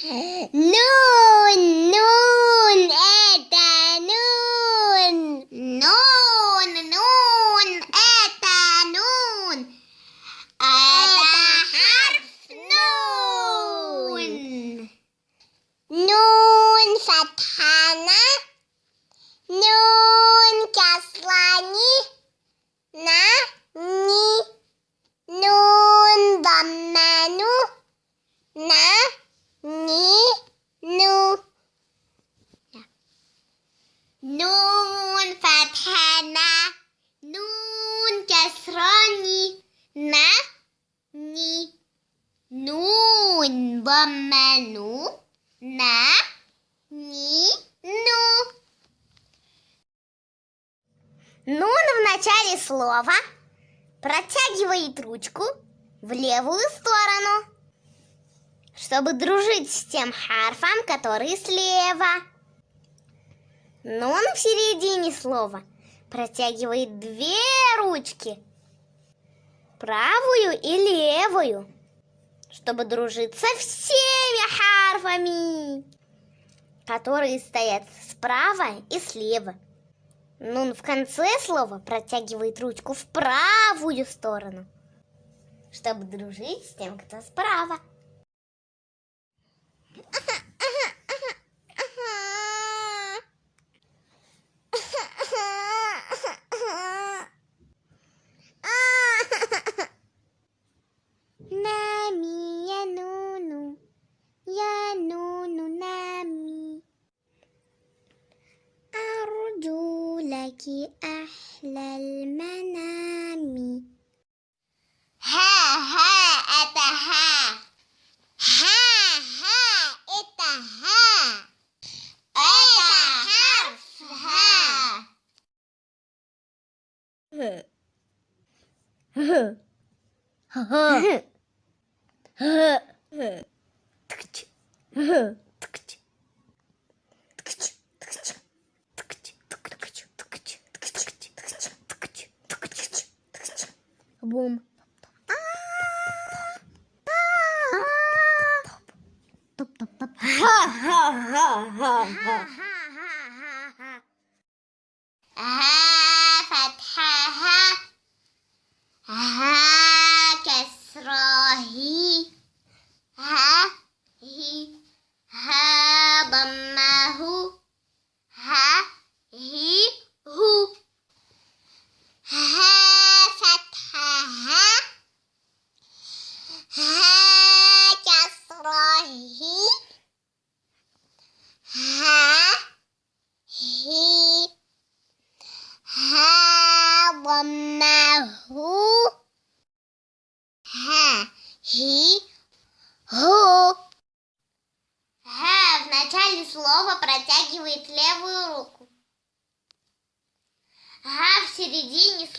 Нун, нун, это нун. Нун, нун, это нун. Это харф нун. Нун фатхана. Нун каслани. На, ни. Нун дамману. На, ни, ну. Нун фатхана. Нун касрани. На, ни. Нун дамману. На, ни, ну. Нун в начале слова протягивает ручку в левую сторону, чтобы дружить с тем харфом, который слева. Нун в середине слова протягивает две ручки, правую и левую, чтобы дружить со всеми харфами, которые стоят справа и слева. Нун в конце слова протягивает ручку в правую сторону, чтобы дружить с тем, кто справа. Нами, لك أحلى المنام ها ها أتها ها ها إتها أتا ها ها ها ها ها ها ها ها Бум. Топ-топ-топ.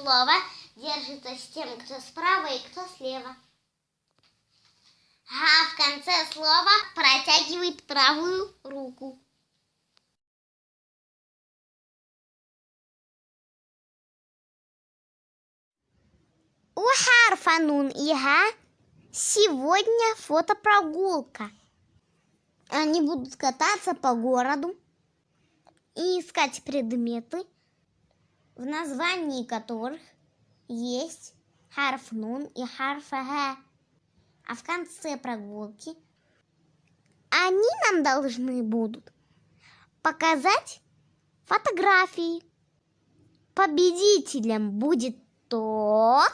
Слова держится с тем, кто справа и кто слева. Ха в конце слова протягивает правую руку. У харфа нун и га сегодня фотопрогулка. Они будут кататься по городу и искать предметы, в названии которых есть харф нун и харф га. А в конце прогулки они нам должны будут показать фотографии. Победителем будет тот,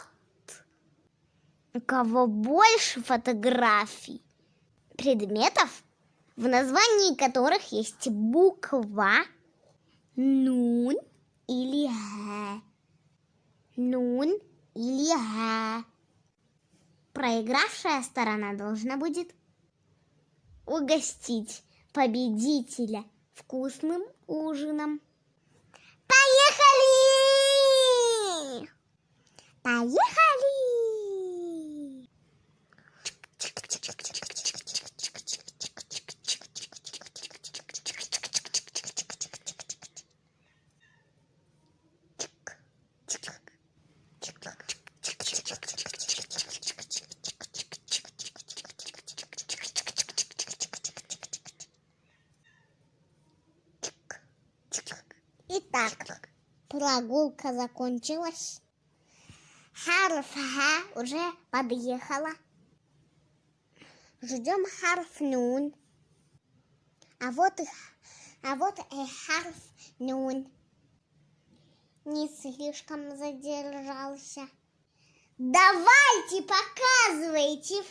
у кого больше фотографий предметов, в названии которых есть буква нун или г. Нун или г. Проигравшая сторона должна будет угостить победителя вкусным ужином. Поехали! Поехали! Итак, прогулка закончилась. Харф Ха уже подъехала. Ждем харф Нун. А вот, и- а вот и харф Нун. Не слишком задержался. Давайте, показывайте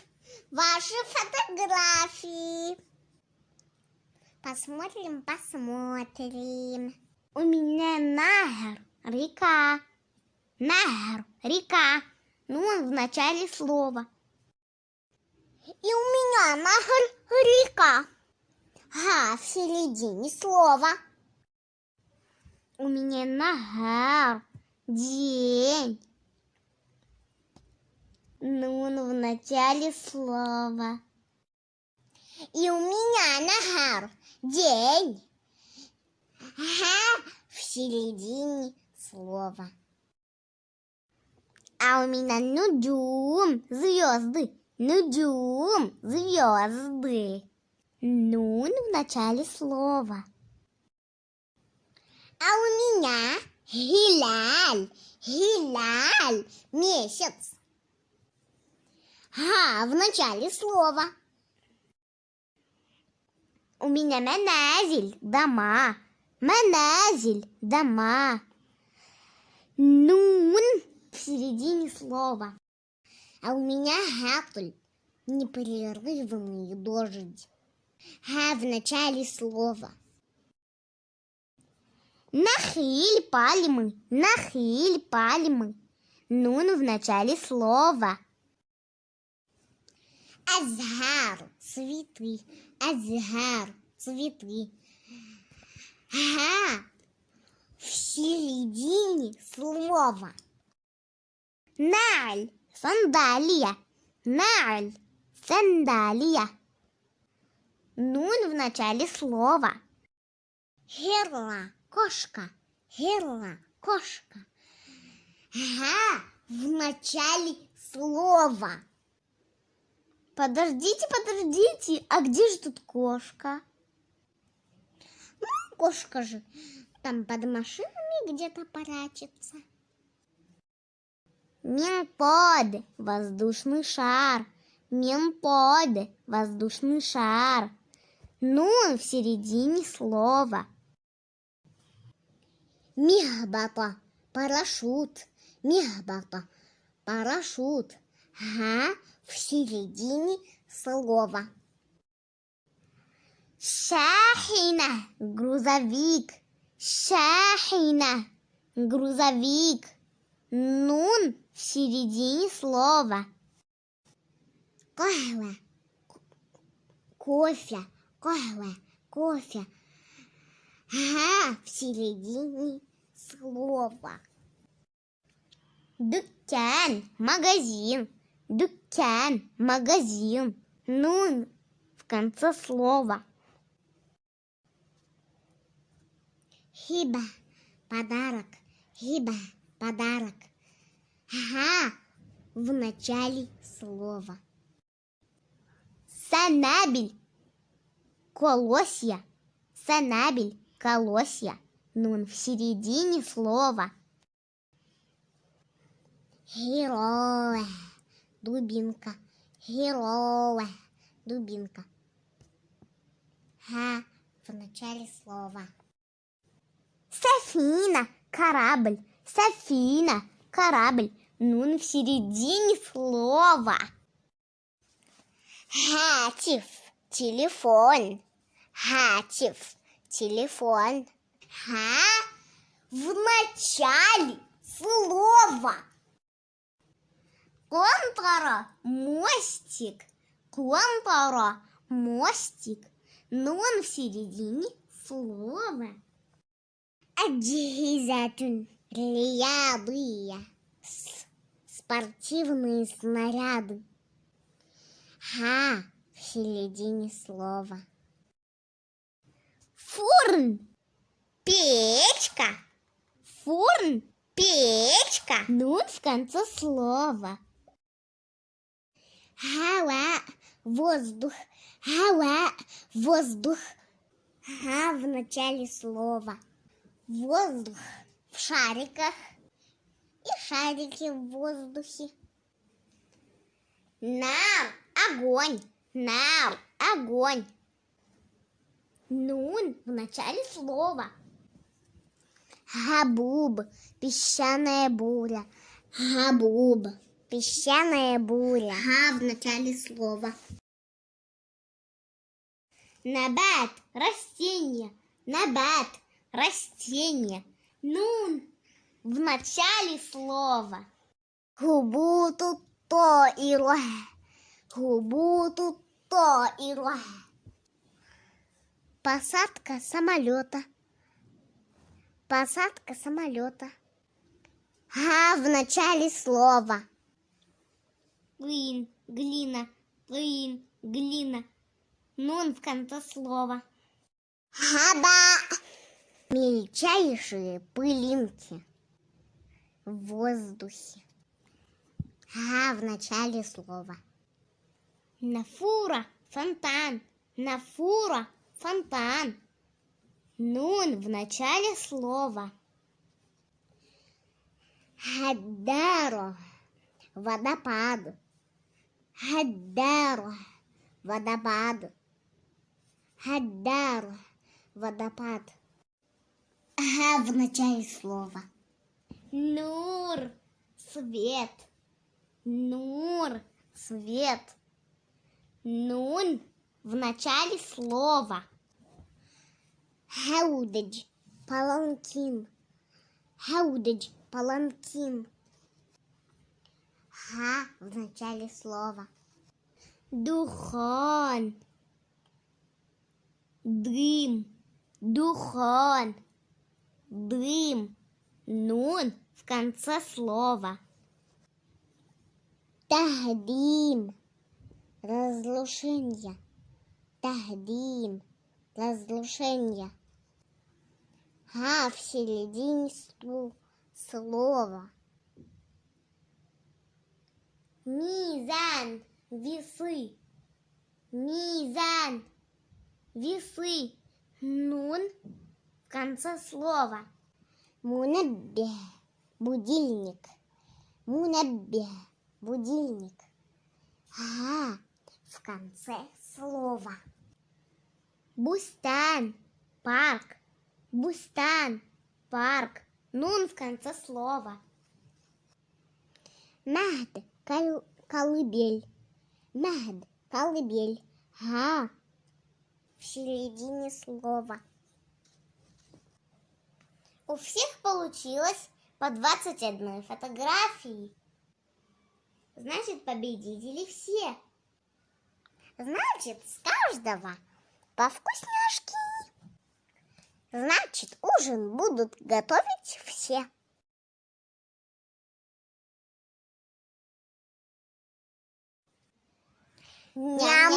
ваши фотографии. Посмотрим, посмотрим. У меня нахер, река. Нахер, река. Ну, он в начале слова. И у меня нахер, река. Га в середине слова. У меня нахер, день. Нун в начале слова. И у меня нахар день. Ага, в середине слова. А у меня нудюм, звезды. Нудюм, звезды. Нун в начале слова. А у меня гиляль, гиляль, месяц. Га в начале слова. У меня маназиль, дома. Маназиль, дома. Нун в середине слова. А у меня гатуль, непрерывный дождь. Га в начале слова. Нахиль пальмы, нахиль пальмы. Нун в начале слова. Азгар, цветы. Азгар, цветы. Ага, в середине слова. Наль, сандалия. Наль, сандалия. Нун в начале слова. Герла, кошка. Герла, кошка. Ага, в начале слова. Подождите, подождите, а где же тут кошка? Ну, кошка же там под машинами где-то прячется. Мемпод, воздушный шар. Мемпод, воздушный шар. Нун в середине слова. Мехбата, парашют. Мехбата, парашют. Ага, в середине слова. Шахина, грузовик. Шахина, грузовик. Нун в середине слова. Кахва, кофе, кахва, кофе. Ага, в середине слова. Дуккан, магазин. Дуккан, магазин. Нун в конце слова. Хиба, подарок. Хиба, подарок. Ага, в начале слова. Санабель, колосья. Санабель, колосья. Нун в середине слова. Героя, дубинка. Героя, дубинка. Га в начале слова. Софина, корабль. Софина, корабль. Нун в середине слова. Хатив, телефон. Хатив, телефон. Ха в начале слова. Контора, мостик. Контора, мостик. Нун в середине слова. Рядые. С- Спортивные снаряды. Ха в середине слова. Фурн, печка. Фурн, печка. Нун в конце слова. Хава, воздух. Хава, воздух. Ха в начале слова. Воздух в шариках и шарики в воздухе. Нам огонь, нам огонь. Нун в начале слова. Габуб, песчаная буря. Габуб, песчаная буря. Га в начале слова. Набат, растение. Набат, растение. Нун в начале слова. Губу тут то и тут то и. Посадка самолета. Посадка самолета. Га в начале слова. Глин, глина, глин, глина. Нун в конце слова. Хаба. Мельчайшие пылинки в воздухе. Га в начале слова. Нафура, фонтан. Нафура, фонтан. Нун в начале слова. Хаддаро, водопад. Хаддаро, водопад. Хаддаро, водопад. Ага, в начале слова. Нур, свет. Нур, свет. Нун в начале слова. Хаудадж, паланкин. Хаудадж, паланкин. Ха в начале слова. Духон. Дым. Духон. Дым. Нун в конце слова. Тахдим. Разрушение. Тахдим. Разрушение. А в середине слова. Мизан. Весы. Мизан. Весы. Нун конце слова. Мунаббе. Будильник. Мунаббе. Будильник. Ага, в конце слова. Бустан, парк. Бустан, парк. Нун в конце слова. Махд, кол- колыбель. Махд, колыбель. Га, в середине слова. У всех получилось по 21 фотографии. Значит, победители все. Значит, с каждого по вкусняшки. Значит, ужин будут готовить все. Ням